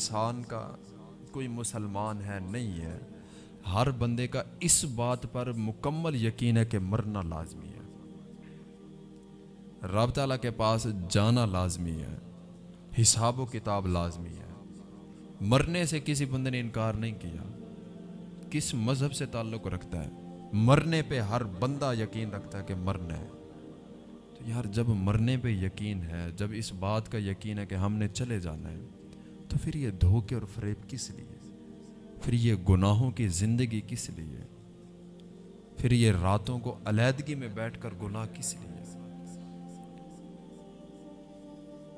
انسان کا کوئی مسلمان ہے نہیں ہے، ہر بندے کا اس بات پر مکمل یقین ہے کہ مرنا لازمی ہے۔ رب تعالیٰ کے پاس جانا لازمی ہے، حساب و کتاب لازمی ہے۔ مرنے سے کسی بندے نے انکار نہیں کیا، کس مذہب سے تعلق رکھتا ہے۔ مرنے پہ ہر بندہ یقین رکھتا ہے کہ مرنا ہے۔ تو یار، جب مرنے پہ یقین ہے، جب اس بات کا یقین ہے کہ ہم نے چلے جانا ہے تو پھر یہ دھوکے اور فریب کس لیے؟ پھر یہ گناہوں کی زندگی کس لیے؟ پھر یہ راتوں کو علیحدگی میں بیٹھ کر گناہ کس لیے؟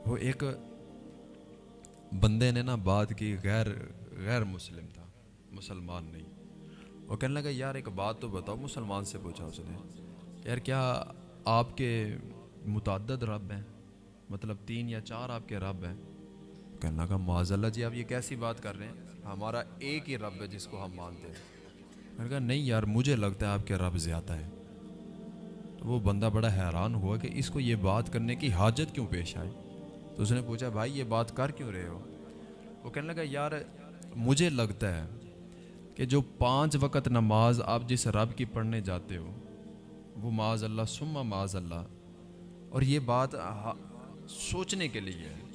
وہ ایک بندے نے نا بات کی، غیر غیر مسلم تھا، مسلمان نہیں۔ وہ کہنے لگا، یار ایک بات تو بتاؤ، مسلمان سے پوچھا اس نے۔ یار کیا آپ کے متعدد رب ہیں؟ مطلب تین یا چار آپ کے رب ہیں؟ کہنے لگا معاذ اللہ جی آپ یہ کیسی بات کر رہے ہیں؟ ہمارا ایک ہی رب ہے جس کو ہم مانتے ہیں۔ میں نے کہا، نہیں یار، مجھے لگتا ہے آپ کے رب زیادہ ہے تو وہ بندہ بڑا حیران ہوا کہ اس کو یہ بات کرنے کی حاجت کیوں پیش آئی؟ تو اس نے پوچھا، بھائی، یہ بات کر کیوں رہے ہو؟ وہ کہنے لگا، یار، مجھے لگتا ہے کہ جو پانچ وقت نماز آپ جس رب کی پڑھنے جاتے ہو، وہ معاذ اللہ سما معاذ اللہ۔ اور یہ بات سوچنے کے لیے ہے۔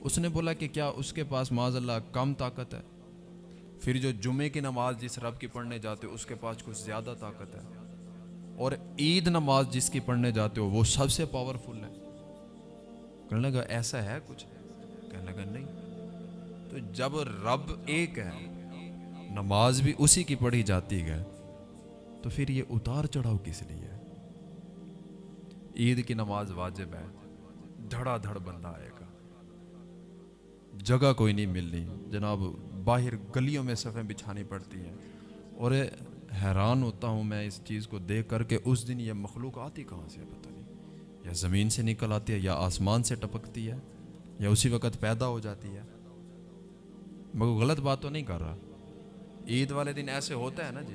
اس نے بولا کہ کیا اس کے پاس معاذ اللہ کم طاقت ہے؟ پھر جو جمعے کی نماز جس رب کی پڑھنے جاتے ہو، اس کے پاس کچھ زیادہ طاقت ہے۔ اور عید نماز جس کی پڑھنے جاتے ہو، وہ سب سے پاورفل ہے۔ کہنے لگا، ایسا ہے کچھ؟ کہنے لگا، نہیں۔ تو جب رب ایک ہے، نماز بھی اسی کی پڑھی جاتی ہے، تو پھر یہ اتار چڑھاؤ کس لیے عید کی نماز واجب ہے۔ دھڑا دھڑ بندہ آئے گا۔ جگہ کوئی نہیں ملنی۔ جناب، باہر گلیوں میں صفیں بچھانی پڑتی ہیں۔ اور حیران ہوتا ہوں میں اس چیز کو دیکھ کر کے اس دن یہ مخلوق آتی کہاں سے پتہ نہیں۔ یا زمین سے نکل آتی ہے یا آسمان سے ٹپکتی ہے یا اسی وقت پیدا ہو جاتی ہے۔ مگر غلط بات تو نہیں کر رہا۔ عید والے دن ایسے ہوتا ہے نا جی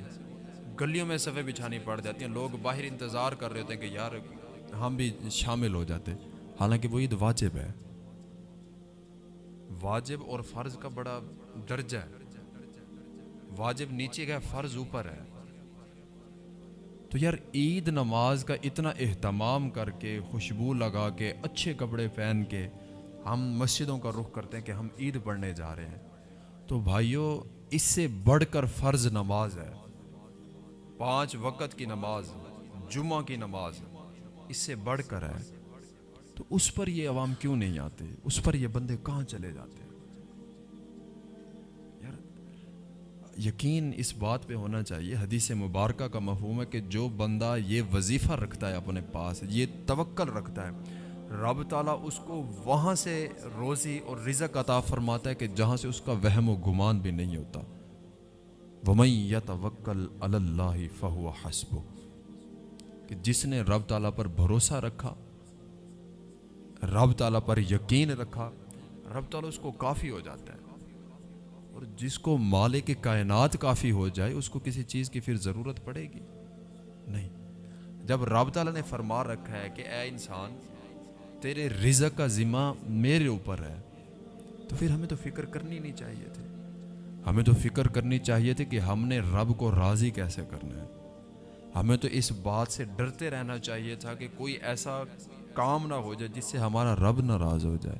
گلیوں میں صفیں بچھانی پڑ جاتی ہیں۔ لوگ باہر انتظار کر رہے ہوتے ہیں کہ یار، ہم بھی شامل ہو جاتے۔ حالانکہ وہ عید واجب ہے۔ واجب اور فرض کا بڑا درجہ ہے۔ واجب نیچے کا فرض اوپر ہے۔ تو یار عید نماز کا اتنا اہتمام کر کے، خوشبو لگا کے، اچھے کپڑے پہن کے ہم مسجدوں کا رخ کرتے ہیں کہ ہم عید پڑھنے جا رہے ہیں۔ تو بھائیوں اس سے بڑھ کر فرض نماز ہے۔ پانچ وقت کی نماز، جمعہ کی نماز، اس سے بڑھ کر ہے۔ تو اس پر یہ عوام کیوں نہیں آتے؟ اس پر یہ بندے کہاں چلے جاتے یار، یقین اس بات پہ ہونا چاہیے، حدیث مبارکہ کا مفہوم ہے کہ جو بندہ یہ وظیفہ رکھتا ہے اپنے پاس، یہ توکل رکھتا ہے، رب تعالیٰ اس کو وہاں سے روزی اور رزق عطا فرماتا ہے کہ جہاں سے اس کا وہم و گمان بھی نہیں ہوتا۔ ومئی یا توکل اللہ فہو حسب کہ جس نے رب تعالیٰ پر بھروسہ رکھا رب تعالیٰ پر یقین رکھا، رب تعالیٰ اس کو کافی ہو جاتا ہے۔ اور جس کو مالک کائنات کافی ہو جائے، اس کو کسی چیز کی پھر ضرورت پڑے گی؟ نہیں۔ جب رب تعالیٰ نے فرما رکھا ہے کہ اے انسان، تیرے رزق کا ذمہ میرے اوپر ہے، تو پھر ہمیں تو فکر کرنی نہیں چاہیے تھی۔ ہمیں تو فکر کرنی چاہیے تھی کہ ہم نے رب کو راضی کیسے کرنا ہے۔ ہمیں تو اس بات سے ڈرتے رہنا چاہیے تھا کہ کوئی ایسا کام نہ ہو جائے، جس سے ہمارا رب ناراض ہو جائے۔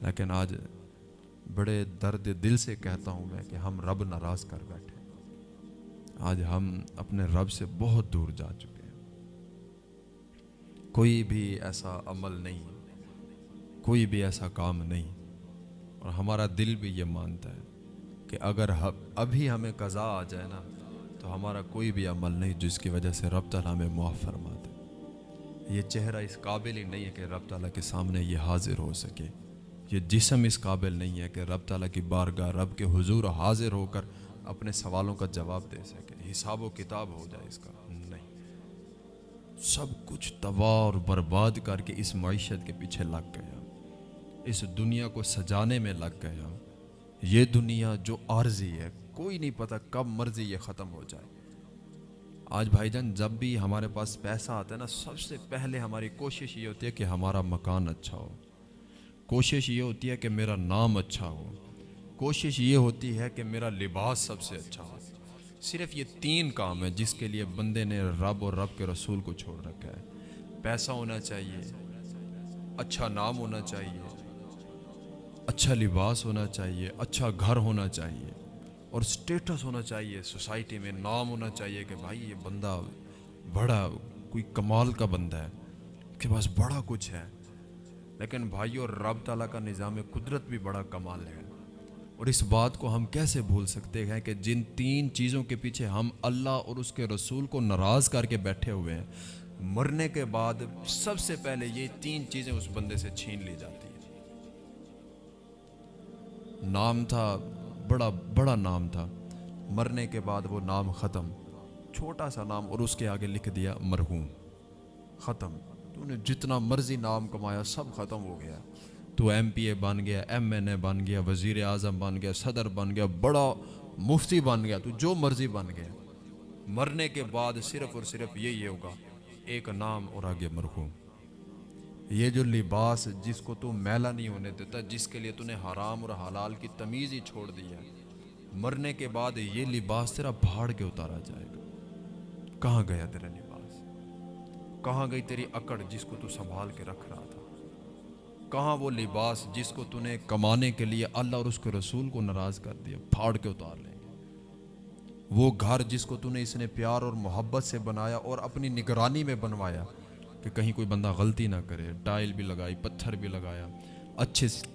لیکن آج بڑے درد دل سے کہتا ہوں میں کہ ہم رب ناراض کر بیٹھے۔ آج ہم اپنے رب سے بہت دور جا چکے ہیں۔ کوئی بھی ایسا عمل نہیں، کوئی بھی ایسا کام نہیں۔ اور ہمارا دل بھی یہ مانتا ہے کہ اگر ابھی ہمیں قضا آ جائے نا، تو ہمارا کوئی بھی عمل نہیں، جس کی وجہ سے رب تعالیٰ ہمیں معاف فرما دے۔ یہ چہرہ اس قابل ہی نہیں ہے کہ رب تعالیٰ کے سامنے یہ حاضر ہو سکے۔ یہ جسم اس قابل نہیں ہے کہ رب تعالیٰ کی بارگاہ رب کے حضور حاضر ہو کر اپنے سوالوں کا جواب دے سکے۔ حساب و کتاب ہو جائے اس کا۔ نہیں۔ سب کچھ تباہ اور برباد کر کے اس معیشت کے پیچھے لگ گیا۔ اس دنیا کو سجانے میں لگ گیا۔ یہ دنیا جو عارضی ہے، کوئی نہیں پتہ کب مرضی یہ ختم ہو جائے۔ آج بھائی جان، جب بھی ہمارے پاس پیسہ آتا ہے نا، سب سے پہلے ہماری کوشش یہ ہوتی ہے کہ ہمارا مکان اچھا ہو۔ کوشش یہ ہوتی ہے کہ میرا نام اچھا ہو۔ کوشش یہ ہوتی ہے کہ میرا لباس سب سے اچھا ہو۔ صرف یہ تین کام ہے جس کے لیے بندے نے رب اور رب کے رسول کو چھوڑ رکھا ہے۔ پیسہ ہونا چاہیے اچھا نام ہونا چاہیے اچھا لباس ہونا چاہیے اچھا گھر ہونا چاہیے۔ اور سٹیٹس ہونا چاہیے سوسائٹی میں نام ہونا چاہیے کہ بھائی یہ بندہ بڑا، کوئی کمال کا بندہ ہے، اس کے پاس بڑا کچھ ہے۔ لیکن بھائی اور رب تعالیٰ کا نظام قدرت بھی بڑا کمال ہے۔ اور اس بات کو ہم کیسے بھول سکتے ہیں کہ جن تین چیزوں کے پیچھے ہم اللہ اور اس کے رسول کو ناراض کر کے بیٹھے ہوئے ہیں، مرنے کے بعد سب سے پہلے یہ تین چیزیں اس بندے سے چھین لی جاتی ہیں۔ نام تھا بڑا بڑا نام تھا۔ مرنے کے بعد وہ نام ختم۔ چھوٹا سا نام اور اس کے آگے لکھ دیا، مرحوم۔ ختم۔ تو نے جتنا مرضی نام کمایا، سب ختم ہو گیا۔ تو ایم پی اے بن گیا، ایم این اے بن گیا، وزیر اعظم بن گیا، صدر بن گیا، بڑا مفتی بن گیا۔ تو جو مرضی بن گیا۔ مرنے کے بعد صرف اور صرف یہی ہوگا، ایک نام اور آگے مرحوم۔ یہ جو لباس جس کو تو میلا نہیں ہونے دیتا، جس کے لیے تو نے حرام اور حلال کی تمیز ہی چھوڑ دی ہے، مرنے کے بعد یہ لباس تیرا بھاڑ کے اتارا جائے گا۔ کہاں گیا تیرا لباس؟ کہاں گئی تیری اکڑ جس کو تو سنبھال کے رکھ رہا تھا؟ کہاں وہ لباس جس کو تو نے کمانے کے لیے اللہ اور اس کے رسول کو ناراض کر دیا، پھاڑ کے اتار لیں گے؟ وہ گھر جس کو تو نے اس نے پیار اور محبت سے بنایا اور اپنی نگرانی میں بنوایا کہ کہیں کوئی بندہ غلطی نہ کرے، ٹائل بھی لگائی، پتھر بھی لگایا، اچھے سے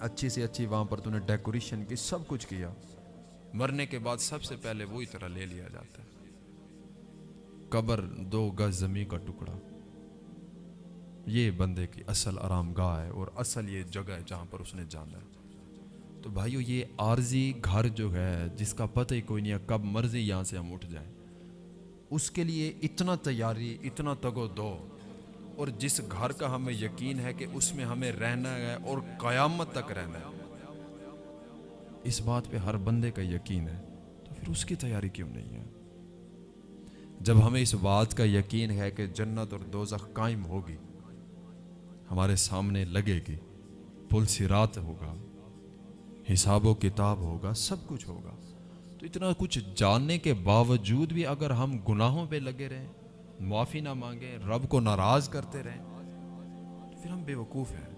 اچھی سے اچھی وہاں پر تو نے ڈیکوریشن کی، سب کچھ کیا۔ مرنے کے بعد سب سے پہلے وہی طرح لے لیا جاتا ہے۔ قبر دو گز زمین کا ٹکڑا۔ یہ بندے کی اصل آرام گاہ ہے اور اصل یہ جگہ ہے جہاں پر اس نے جانا ہے۔ تو بھائیو، یہ عارضی گھر جو ہے، جس کا پتہ ہی کوئی نہیں ہے، کب مرضی یہاں سے ہم اٹھ جائیں۔ اس کے لیے اتنا تیاری، اتنا تگو دو۔ اور جس گھر کا ہمیں یقین ہے کہ اس میں ہمیں رہنا ہے اور قیامت تک رہنا ہے۔ اس بات پہ ہر بندے کا یقین ہے، تو پھر اس کی تیاری کیوں نہیں ہے؟ جب ہمیں اس بات کا یقین ہے کہ جنت اور دوزخ قائم ہوگی، ہمارے سامنے لگے گی، پل سرات ہوگا، حساب و کتاب ہوگا، سب کچھ ہوگا۔ تو اتنا کچھ جاننے کے باوجود بھی اگر ہم گناہوں پہ لگے رہیں، معافی نہ مانگیں، رب کو ناراض کرتے رہیں تو پھر ہم بے وقوف ہیں۔